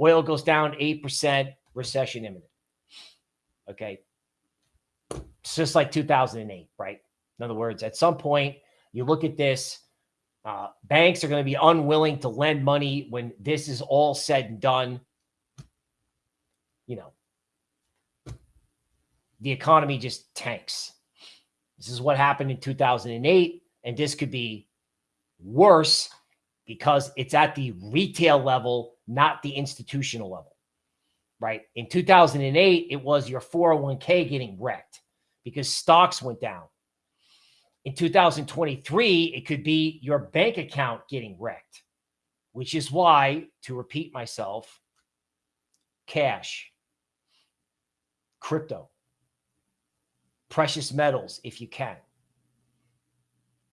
Oil goes down 8%, recession imminent. Okay. It's just like 2008, right? In other words, at some point, you look at this, uh, banks are going to be unwilling to lend money when this is all said and done. You know, the economy just tanks. This is what happened in 2008. And this could be worse because it's at the retail level, not the institutional level, right? In 2008, it was your 401k getting wrecked because stocks went down. In 2023, it could be your bank account getting wrecked, which is why, to repeat myself, cash, crypto, precious metals, if you can